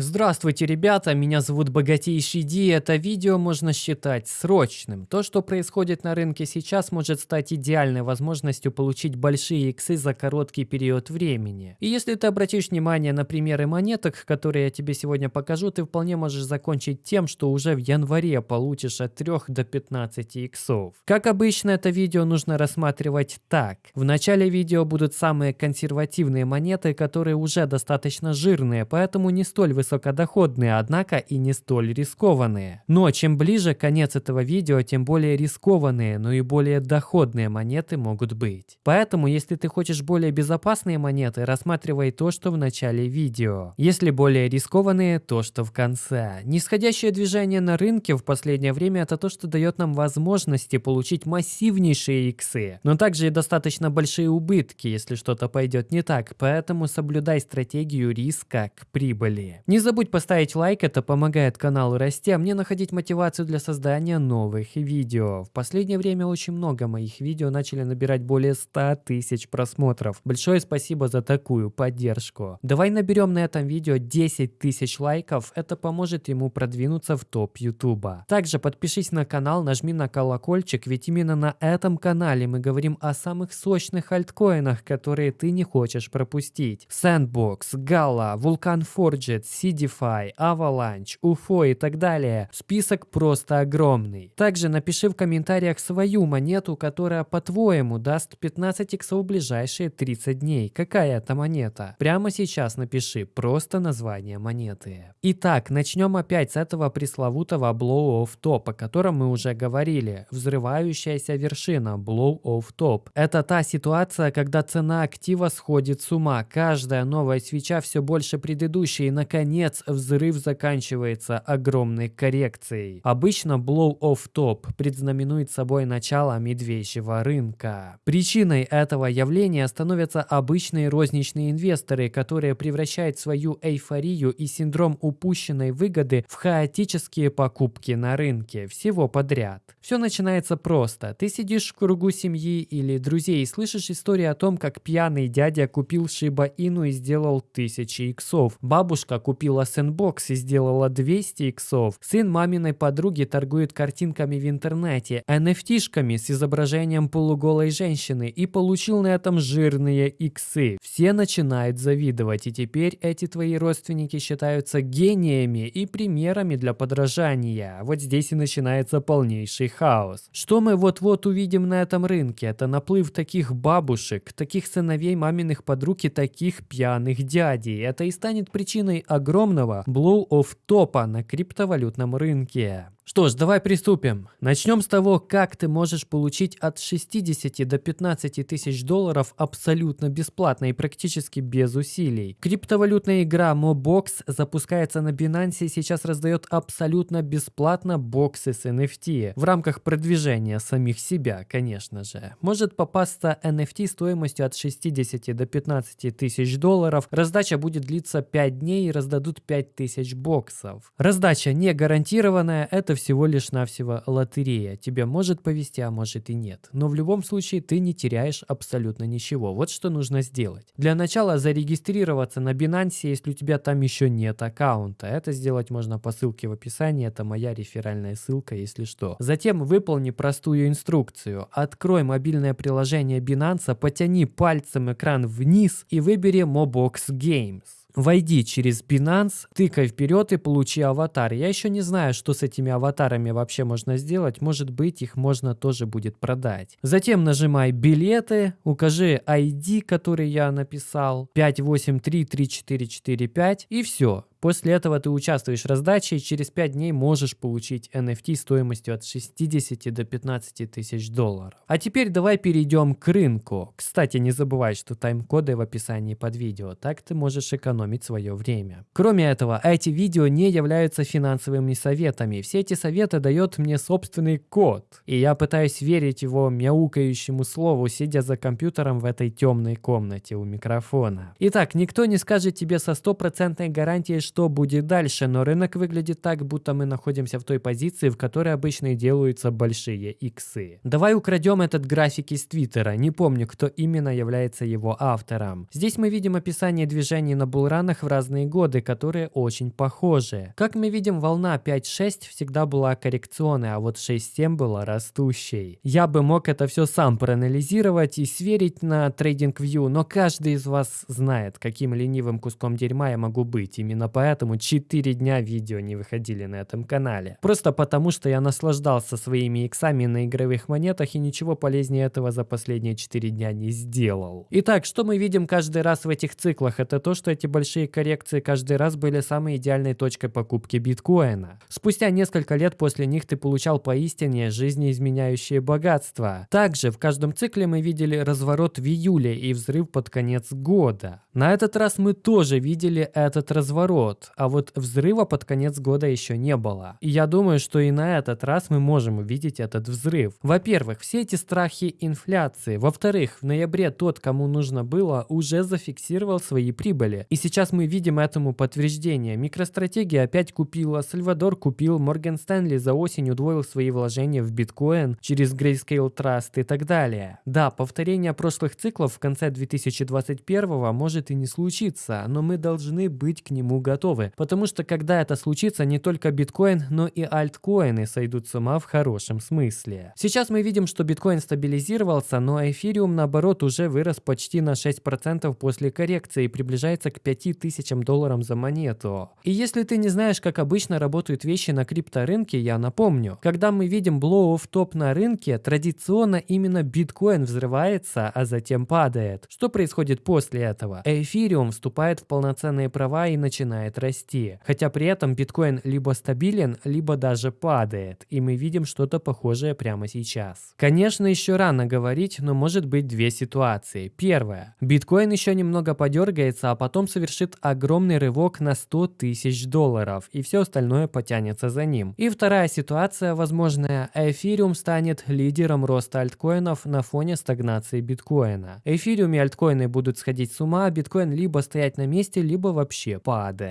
Здравствуйте, ребята, меня зовут Богатейший Ди, это видео можно считать срочным. То, что происходит на рынке сейчас, может стать идеальной возможностью получить большие иксы за короткий период времени. И если ты обратишь внимание на примеры монеток, которые я тебе сегодня покажу, ты вполне можешь закончить тем, что уже в январе получишь от 3 до 15 иксов. Как обычно, это видео нужно рассматривать так. В начале видео будут самые консервативные монеты, которые уже достаточно жирные, поэтому не столь высокие высокодоходные, однако и не столь рискованные. Но чем ближе конец этого видео, тем более рискованные, но и более доходные монеты могут быть. Поэтому, если ты хочешь более безопасные монеты, рассматривай то, что в начале видео. Если более рискованные, то, что в конце. Нисходящее движение на рынке в последнее время это то, что дает нам возможности получить массивнейшие иксы, но также и достаточно большие убытки, если что-то пойдет не так, поэтому соблюдай стратегию риска к прибыли. Не не забудь поставить лайк, это помогает каналу расти, а мне находить мотивацию для создания новых видео. В последнее время очень много моих видео начали набирать более 100 тысяч просмотров. Большое спасибо за такую поддержку. Давай наберем на этом видео 10 тысяч лайков, это поможет ему продвинуться в топ ютуба. Также подпишись на канал, нажми на колокольчик, ведь именно на этом канале мы говорим о самых сочных альткоинах, которые ты не хочешь пропустить. Sandbox, Gala, Vulcan Forged, CDFI, Avalanche, UFO и так далее. Список просто огромный. Также напиши в комментариях свою монету, которая по-твоему даст 15 иксов в ближайшие 30 дней. Какая это монета? Прямо сейчас напиши просто название монеты. Итак, начнем опять с этого пресловутого Blow of Top, о котором мы уже говорили. Взрывающаяся вершина Blow of Top. Это та ситуация, когда цена актива сходит с ума. Каждая новая свеча все больше предыдущей и наконец наконец, взрыв заканчивается огромной коррекцией. Обычно blow-off top предзнаменует собой начало медвежьего рынка. Причиной этого явления становятся обычные розничные инвесторы, которые превращают свою эйфорию и синдром упущенной выгоды в хаотические покупки на рынке, всего подряд. Все начинается просто. Ты сидишь в кругу семьи или друзей и слышишь историю о том, как пьяный дядя купил Шиба Ину и сделал тысячи иксов. Бабушка купила купила сэндбокс и сделала 200 иксов. Сын маминой подруги торгует картинками в интернете, NFT-шками с изображением полуголой женщины и получил на этом жирные иксы. Все начинают завидовать, и теперь эти твои родственники считаются гениями и примерами для подражания. Вот здесь и начинается полнейший хаос. Что мы вот-вот увидим на этом рынке? Это наплыв таких бабушек, таких сыновей маминых подруг и таких пьяных дядей. Это и станет причиной огромного огромного blow-off топа на криптовалютном рынке. Что ж, давай приступим. Начнем с того, как ты можешь получить от 60 до 15 тысяч долларов абсолютно бесплатно и практически без усилий. Криптовалютная игра Mobox запускается на Binance и сейчас раздает абсолютно бесплатно боксы с NFT в рамках продвижения самих себя, конечно же. Может попасться NFT стоимостью от 60 до 15 тысяч долларов. Раздача будет длиться 5 дней и раздадут 5 тысяч боксов. Раздача не гарантированная, это всего лишь навсего лотерея. Тебе может повезти, а может и нет. Но в любом случае ты не теряешь абсолютно ничего. Вот что нужно сделать. Для начала зарегистрироваться на Binance, если у тебя там еще нет аккаунта. Это сделать можно по ссылке в описании. Это моя реферальная ссылка, если что. Затем выполни простую инструкцию. Открой мобильное приложение Binance, потяни пальцем экран вниз и выбери Mobox Games. Войди через Binance, тыкай вперед и получи аватар. Я еще не знаю, что с этими аватарами вообще можно сделать. Может быть, их можно тоже будет продать. Затем нажимай билеты, укажи ID, который я написал, 5833445 и все. После этого ты участвуешь в раздаче и через 5 дней можешь получить NFT стоимостью от 60 до 15 тысяч долларов. А теперь давай перейдем к рынку. Кстати, не забывай, что тайм-коды в описании под видео, так ты можешь экономить свое время. Кроме этого, эти видео не являются финансовыми советами. Все эти советы дает мне собственный код. И я пытаюсь верить его мяукающему слову, сидя за компьютером в этой темной комнате у микрофона. Итак, никто не скажет тебе со стопроцентной гарантией, что будет дальше, но рынок выглядит так, будто мы находимся в той позиции, в которой обычно и делаются большие иксы. Давай украдем этот график из Твиттера, не помню, кто именно является его автором. Здесь мы видим описание движений на булранах в разные годы, которые очень похожи. Как мы видим, волна 5-6 всегда была коррекционной, а вот 6-7 была растущей. Я бы мог это все сам проанализировать и сверить на TradingView, но каждый из вас знает, каким ленивым куском дерьма я могу быть. Именно поэтому 4 дня видео не выходили на этом канале. Просто потому, что я наслаждался своими иксами на игровых монетах и ничего полезнее этого за последние 4 дня не сделал. Итак, что мы видим каждый раз в этих циклах? Это то, что эти большие коррекции каждый раз были самой идеальной точкой покупки биткоина. Спустя несколько лет после них ты получал поистине жизнеизменяющее богатство. Также в каждом цикле мы видели разворот в июле и взрыв под конец года. На этот раз мы тоже видели этот разворот, а вот взрыва под конец года еще не было. И я думаю, что и на этот раз мы можем увидеть этот взрыв. Во-первых, все эти страхи инфляции. Во-вторых, в ноябре тот, кому нужно было, уже зафиксировал свои прибыли. И сейчас мы видим этому подтверждение. Микростратегия опять купила, Сальвадор купил, Морган Стэнли за осень удвоил свои вложения в биткоин через Grayscale Trust и так далее. Да, повторение прошлых циклов в конце 2021 может и не случиться, но мы должны быть к нему готовы, потому что когда это случится, не только биткоин, но и альткоины сойдут с ума в хорошем смысле. Сейчас мы видим, что биткоин стабилизировался, но эфириум наоборот уже вырос почти на 6% после коррекции и приближается к 5000 долларам за монету. И если ты не знаешь, как обычно работают вещи на крипторынке, я напомню. Когда мы видим blow-off топ на рынке, традиционно именно биткоин взрывается, а затем падает. Что происходит после этого? Эфириум вступает в полноценные права и начинает расти. Хотя при этом биткоин либо стабилен, либо даже падает. И мы видим что-то похожее прямо сейчас. Конечно, еще рано говорить, но может быть две ситуации. Первая. Биткоин еще немного подергается, а потом совершит огромный рывок на 100 тысяч долларов, и все остальное потянется за ним. И вторая ситуация возможная. Эфириум станет лидером роста альткоинов на фоне стагнации биткоина. Эфириум и альткоины будут сходить с ума, а биткоин либо стоять на месте, либо вообще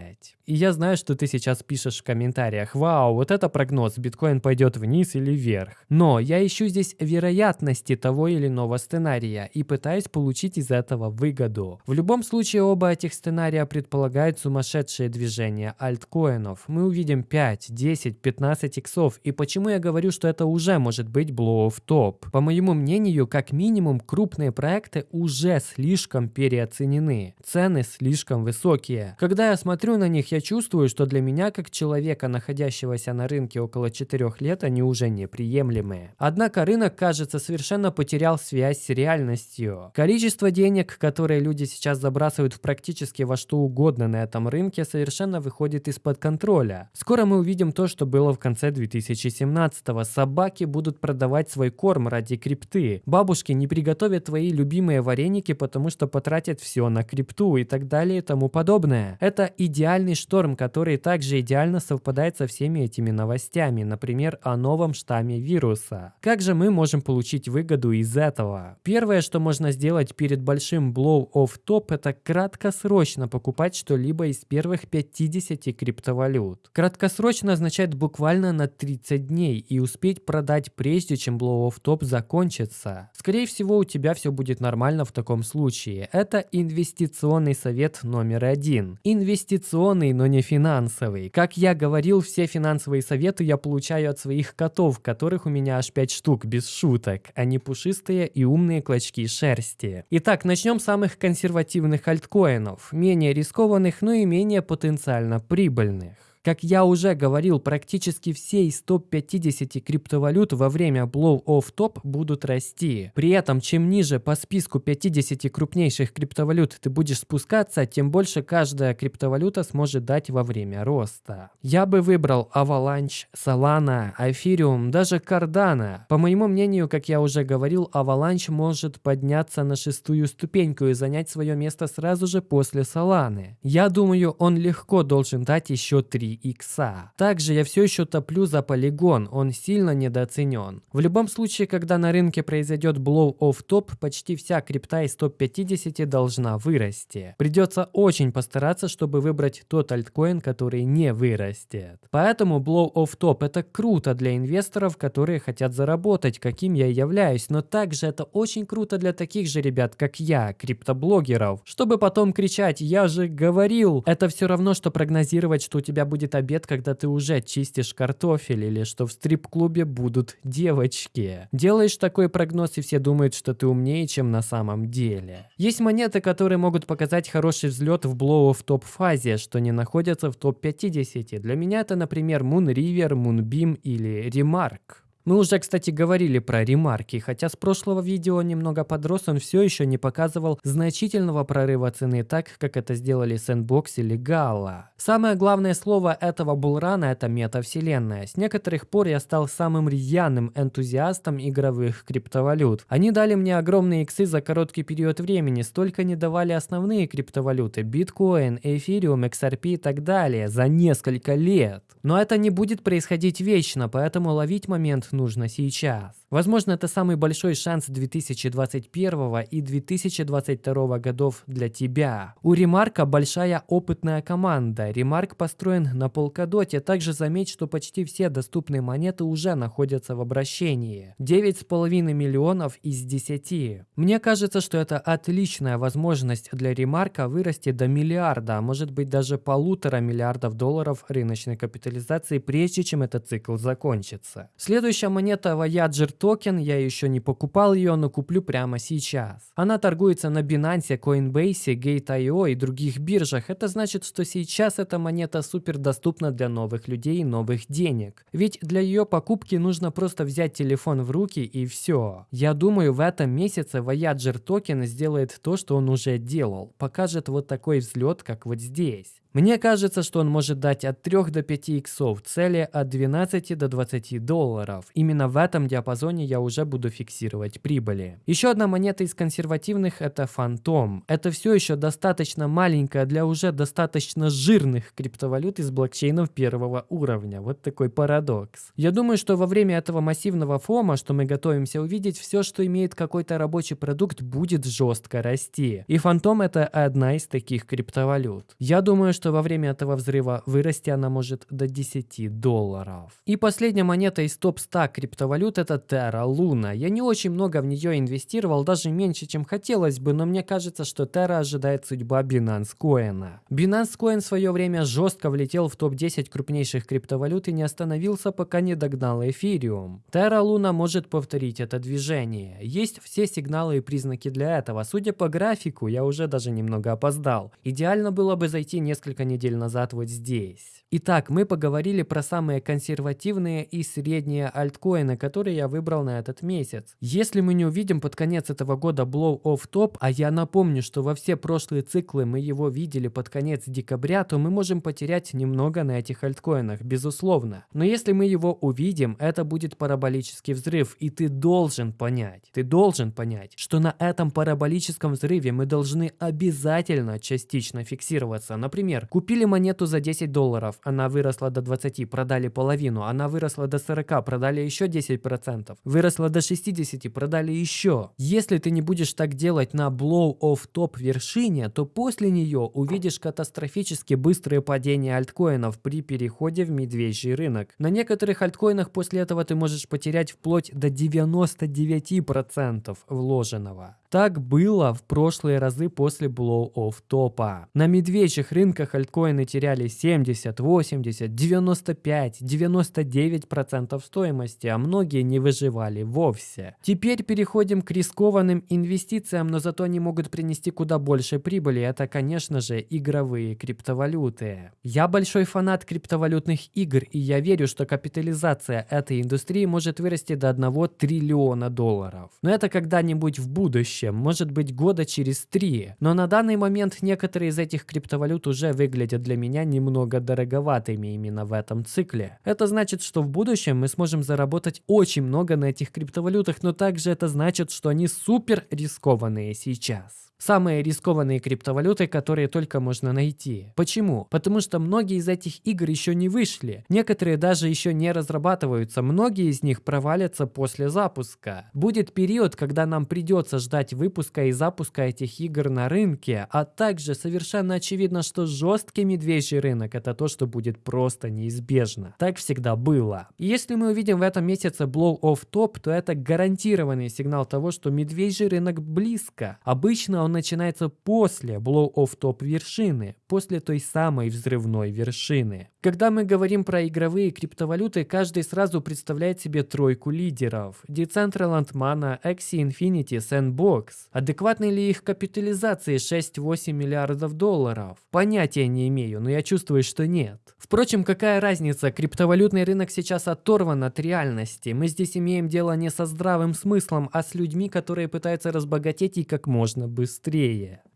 падать. И я знаю, что ты сейчас пишешь в комментариях, вау, вот это прогноз, биткоин пойдет вниз или вверх. Но я ищу здесь вероятности того или иного сценария и пытаюсь получить из этого выгоду. В любом случае оба этих сценария предполагают сумасшедшее движение альткоинов. Мы увидим 5, 10, 15 иксов. И почему я говорю, что это уже может быть blow of top? По моему мнению, как минимум крупные проекты уже слишком переоценены. Цены слишком высокие. Когда я смотрю на них, я чувствую, что для меня, как человека, находящегося на рынке около 4 лет, они уже неприемлемые. Однако рынок, кажется, совершенно потерял связь с реальностью. Количество денег, которые люди сейчас забрасывают в практически во что угодно на этом рынке, совершенно выходит из-под контроля. Скоро мы увидим то, что было в конце 2017-го. Собаки будут продавать свой корм ради крипты. Бабушки не приготовят твои любимые вареники, потому что потратят все на крипту и так далее и тому подобное. Это идеальный шторм, который также идеально совпадает со всеми этими новостями, например, о новом штамме вируса. Как же мы можем получить выгоду из этого? Первое, что можно сделать перед большим blow-off top, это краткосрочно покупать что-либо из первых 50 криптовалют. Краткосрочно означает буквально на 30 дней и успеть продать прежде, чем blow-off top закончится. Скорее всего, у тебя все будет нормально в таком случае. Это инвестиционный совет номер один. Инвестиционный, но не финансовый. Как я говорил, все финансовые советы я получаю от своих котов, которых у меня аж 5 штук, без шуток. Они пушистые и умные клочки шерсти. Итак, начнем с самых консервативных альткоинов. Менее рискованных, но и менее потенциально прибыльных. Как я уже говорил, практически все из топ-50 криптовалют во время blow-off top будут расти. При этом, чем ниже по списку 50 крупнейших криптовалют ты будешь спускаться, тем больше каждая криптовалюта сможет дать во время роста. Я бы выбрал Avalanche, Solana, Ethereum, даже Cardano. По моему мнению, как я уже говорил, Avalanche может подняться на шестую ступеньку и занять свое место сразу же после Solana. Я думаю, он легко должен дать еще 3 икса. Также я все еще топлю за полигон, он сильно недооценен. В любом случае, когда на рынке произойдет blow-off топ, почти вся крипта из топ-50 должна вырасти. Придется очень постараться, чтобы выбрать тот альткоин, который не вырастет. Поэтому blow-off топ это круто для инвесторов, которые хотят заработать, каким я являюсь, но также это очень круто для таких же ребят, как я, криптоблогеров, чтобы потом кричать «Я же говорил!» Это все равно, что прогнозировать, что у тебя будет обед, когда ты уже чистишь картофель, или что в стрип-клубе будут девочки. Делаешь такой прогноз, и все думают, что ты умнее, чем на самом деле. Есть монеты, которые могут показать хороший взлет в блоу в топ-фазе, что не находятся в топ-50. Для меня это, например, Moon River, Moonbeam или Remark. Мы уже, кстати, говорили про ремарки, хотя с прошлого видео немного подрос, он все еще не показывал значительного прорыва цены так, как это сделали Sandbox или Gala. Самое главное слово этого булрана это метавселенная. С некоторых пор я стал самым рьяным энтузиастом игровых криптовалют. Они дали мне огромные иксы за короткий период времени, столько не давали основные криптовалюты, биткоин, эфириум, XRP и так далее, за несколько лет. Но это не будет происходить вечно, поэтому ловить момент нужно сейчас. Возможно, это самый большой шанс 2021 и 2022 годов для тебя. У Ремарка большая опытная команда. Ремарк построен на полкадоте. Также заметь, что почти все доступные монеты уже находятся в обращении. 9,5 миллионов из 10. Мне кажется, что это отличная возможность для Ремарка вырасти до миллиарда, а может быть даже полутора миллиардов долларов рыночной капитализации, прежде чем этот цикл закончится. Следующая монета Voyager токен, я еще не покупал ее, но куплю прямо сейчас. Она торгуется на Binance, Coinbase, Gate.io и других биржах. Это значит, что сейчас эта монета супер доступна для новых людей и новых денег. Ведь для ее покупки нужно просто взять телефон в руки и все. Я думаю, в этом месяце Voyager токен сделает то, что он уже делал. Покажет вот такой взлет, как вот здесь. Мне кажется, что он может дать от 3 до 5 иксов, цели от 12 до 20 долларов. Именно в этом диапазоне я уже буду фиксировать прибыли. Еще одна монета из консервативных это Фантом. Это все еще достаточно маленькая для уже достаточно жирных криптовалют из блокчейнов первого уровня. Вот такой парадокс. Я думаю, что во время этого массивного фома, что мы готовимся увидеть, все, что имеет какой-то рабочий продукт, будет жестко расти. И Фантом это одна из таких криптовалют. Я думаю, что что во время этого взрыва вырасти она может до 10 долларов. И последняя монета из топ-100 криптовалют это Terra Luna. Я не очень много в нее инвестировал, даже меньше, чем хотелось бы, но мне кажется, что Terra ожидает судьба Binance Coin. Binance Coin в свое время жестко влетел в топ-10 крупнейших криптовалют и не остановился, пока не догнал Ethereum. Terra Luna может повторить это движение. Есть все сигналы и признаки для этого. Судя по графику, я уже даже немного опоздал. Идеально было бы зайти несколько несколько недель назад вот здесь. Итак, мы поговорили про самые консервативные и средние альткоины, которые я выбрал на этот месяц. Если мы не увидим под конец этого года blow off top, а я напомню, что во все прошлые циклы мы его видели под конец декабря, то мы можем потерять немного на этих альткоинах, безусловно. Но если мы его увидим, это будет параболический взрыв, и ты должен понять, ты должен понять, что на этом параболическом взрыве мы должны обязательно частично фиксироваться. Например, купили монету за 10 долларов, она выросла до 20, продали половину, она выросла до 40, продали еще 10%, выросла до 60, продали еще. Если ты не будешь так делать на blow-off топ вершине, то после нее увидишь катастрофически быстрое падение альткоинов при переходе в медвежий рынок. На некоторых альткоинах после этого ты можешь потерять вплоть до 99% вложенного. Так было в прошлые разы после blow-off топа. На медвежьих рынках альткоины теряли 70, 80, 95, 99% стоимости, а многие не выживали вовсе. Теперь переходим к рискованным инвестициям, но зато они могут принести куда больше прибыли. Это, конечно же, игровые криптовалюты. Я большой фанат криптовалютных игр, и я верю, что капитализация этой индустрии может вырасти до 1 триллиона долларов. Но это когда-нибудь в будущем, может быть года через три. Но на данный момент некоторые из этих криптовалют уже выглядят для меня немного дороговатыми именно в этом цикле. Это значит, что в будущем мы сможем заработать очень много на этих криптовалютах, но также это значит, что они супер рискованные сейчас. Самые рискованные криптовалюты, которые только можно найти. Почему? Потому что многие из этих игр еще не вышли. Некоторые даже еще не разрабатываются. Многие из них провалятся после запуска. Будет период, когда нам придется ждать выпуска и запуска этих игр на рынке, а также совершенно очевидно, что жесткий медвежий рынок это то, что будет просто неизбежно. Так всегда было. И если мы увидим в этом месяце blow off top, то это гарантированный сигнал того, что медвежий рынок близко. Обычно он начинается после blow off top вершины, после той самой взрывной вершины. Когда мы говорим про игровые криптовалюты, каждый сразу представляет себе тройку лидеров. Decentraland Mana, Axie Infinity, Sandbox. Адекватны ли их капитализации 6-8 миллиардов долларов? Понятия не имею, но я чувствую, что нет. Впрочем, какая разница, криптовалютный рынок сейчас оторван от реальности. Мы здесь имеем дело не со здравым смыслом, а с людьми, которые пытаются разбогатеть и как можно быстрее.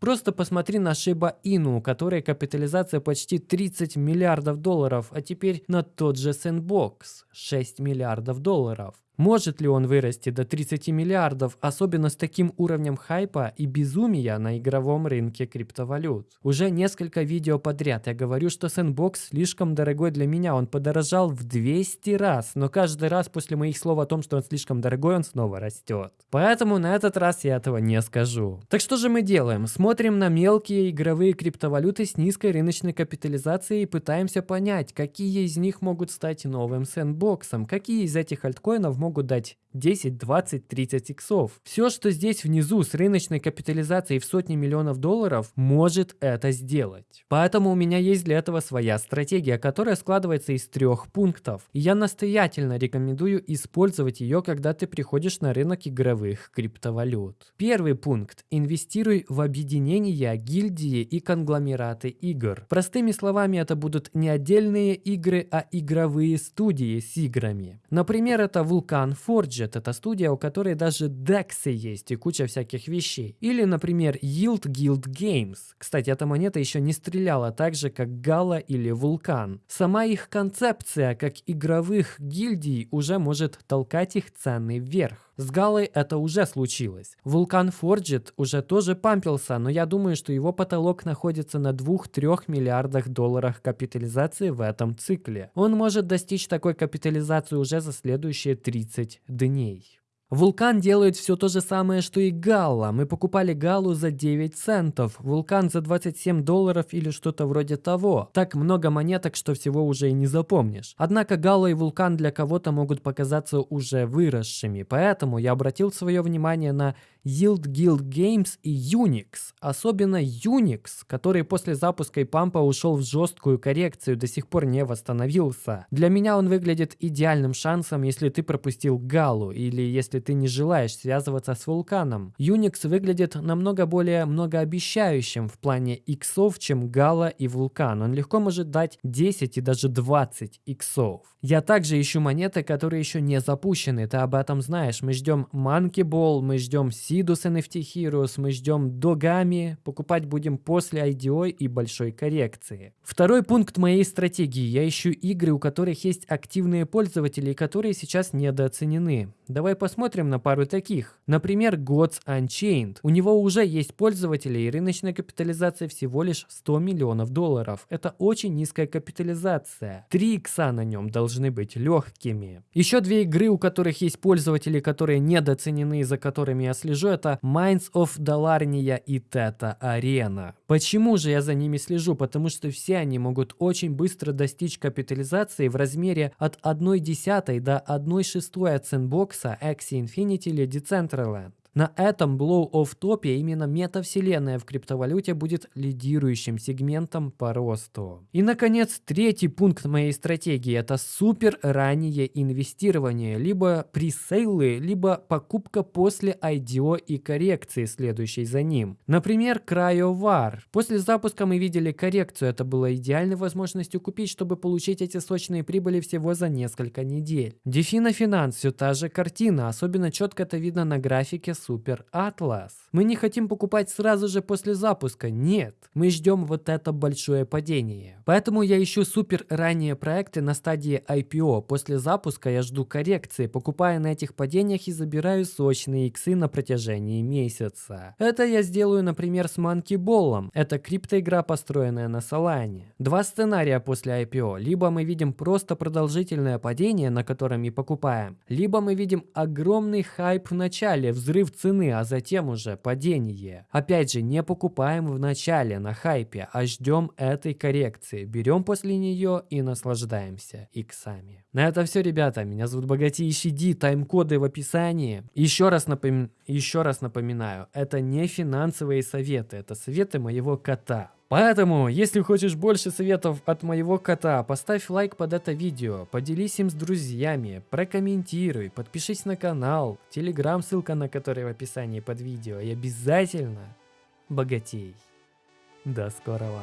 Просто посмотри на Shiba Inu, у которой капитализация почти 30 миллиардов долларов, а теперь на тот же Sandbox – 6 миллиардов долларов. Может ли он вырасти до 30 миллиардов, особенно с таким уровнем хайпа и безумия на игровом рынке криптовалют? Уже несколько видео подряд я говорю, что Sandbox слишком дорогой для меня, он подорожал в 200 раз, но каждый раз после моих слов о том, что он слишком дорогой, он снова растет. Поэтому на этот раз я этого не скажу. Так что же мы делаем? Смотрим на мелкие игровые криптовалюты с низкой рыночной капитализацией и пытаемся понять, какие из них могут стать новым сэндбоксом, какие из этих альткоинов могут дать 10, 20, 30 иксов. Все, что здесь внизу с рыночной капитализацией в сотни миллионов долларов, может это сделать. Поэтому у меня есть для этого своя стратегия, которая складывается из трех пунктов. И я настоятельно рекомендую использовать ее, когда ты приходишь на рынок игровых криптовалют. Первый пункт. Инвестируй в объединения, гильдии и конгломераты игр. Простыми словами, это будут не отдельные игры, а игровые студии с играми. Например, это Vulkan Forge, Budget — это студия, у которой даже дексы есть и куча всяких вещей. Или, например, Yield Guild Games. Кстати, эта монета еще не стреляла так же, как Гала или Вулкан. Сама их концепция, как игровых гильдий, уже может толкать их цены вверх. С Галой это уже случилось. Вулкан Forged уже тоже пампился, но я думаю, что его потолок находится на 2-3 миллиардах долларах капитализации в этом цикле. Он может достичь такой капитализации уже за следующие 30 дней. Вулкан делает все то же самое, что и Галла. Мы покупали Галу за 9 центов, Вулкан за 27 долларов или что-то вроде того. Так много монеток, что всего уже и не запомнишь. Однако Галла и Вулкан для кого-то могут показаться уже выросшими, поэтому я обратил свое внимание на Yield Guild Games и Unix. Особенно Unix, который после запуска и пампа ушел в жесткую коррекцию, до сих пор не восстановился. Для меня он выглядит идеальным шансом, если ты пропустил Галу или если ты не желаешь связываться с вулканом. Unix выглядит намного более многообещающим в плане иксов, чем Гала и вулкан. Он легко может дать 10 и даже 20 иксов. Я также ищу монеты, которые еще не запущены, ты об этом знаешь. Мы ждем Monkey Ball, мы ждем Sidus NFT Heroes, мы ждем Dogami, покупать будем после IDO и большой коррекции. Второй пункт моей стратегии. Я ищу игры, у которых есть активные пользователи, которые сейчас недооценены. Давай посмотрим на пару таких. Например, Gods Unchained. У него уже есть пользователи и рыночная капитализация всего лишь 100 миллионов долларов. Это очень низкая капитализация. 3 икса на нем должны быть легкими. Еще две игры, у которых есть пользователи, которые недооценены, за которыми я слежу, это Minds of Dalarnia и Teta Arena. Почему же я за ними слежу? Потому что все они могут очень быстро достичь капитализации в размере от 1 десятой до 1 шестой от сэндбокса Axie Infinity или Decentraland. На этом blow-off топе именно метавселенная в криптовалюте будет лидирующим сегментом по росту. И, наконец, третий пункт моей стратегии – это супер раннее инвестирование, либо пресейлы, либо покупка после IDO и коррекции, следующей за ним. Например, CryoVar. После запуска мы видели коррекцию, это было идеальной возможностью купить, чтобы получить эти сочные прибыли всего за несколько недель. Defina Finance – все та же картина, особенно четко это видно на графике Супер Атлас. Мы не хотим покупать сразу же после запуска, нет. Мы ждем вот это большое падение. Поэтому я ищу супер ранние проекты на стадии IPO. После запуска я жду коррекции, покупая на этих падениях и забираю сочные иксы на протяжении месяца. Это я сделаю, например, с Monkey Ball. Это криптоигра, построенная на Solana. Два сценария после IPO. Либо мы видим просто продолжительное падение, на котором и покупаем, либо мы видим огромный хайп в начале, цены, а затем уже падение. Опять же, не покупаем в начале на хайпе, а ждем этой коррекции. Берем после нее и наслаждаемся иксами. На это все, ребята. Меня зовут Богатейший Ди, тайм-коды в описании. Еще раз, напом... Еще раз напоминаю, это не финансовые советы, это советы моего кота. Поэтому, если хочешь больше советов от моего кота, поставь лайк под это видео, поделись им с друзьями, прокомментируй, подпишись на канал, телеграм, ссылка на который в описании под видео, и обязательно богатей. До скорого!